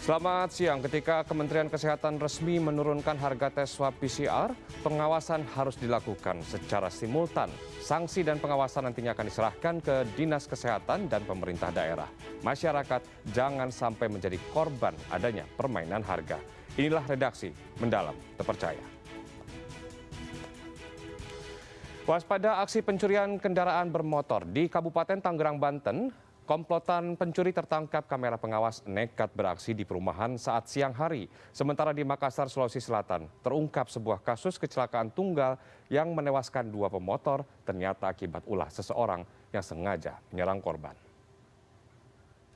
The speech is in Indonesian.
Selamat siang. Ketika Kementerian Kesehatan resmi menurunkan harga tes swab PCR, pengawasan harus dilakukan secara simultan. Sanksi dan pengawasan nantinya akan diserahkan ke Dinas Kesehatan dan pemerintah daerah. Masyarakat jangan sampai menjadi korban adanya permainan harga. Inilah redaksi Mendalam Terpercaya. Waspada aksi pencurian kendaraan bermotor di Kabupaten Tangerang, Banten, Komplotan pencuri tertangkap kamera pengawas nekat beraksi di perumahan saat siang hari. Sementara di Makassar, Sulawesi Selatan, terungkap sebuah kasus kecelakaan tunggal yang menewaskan dua pemotor ternyata akibat ulah seseorang yang sengaja menyerang korban.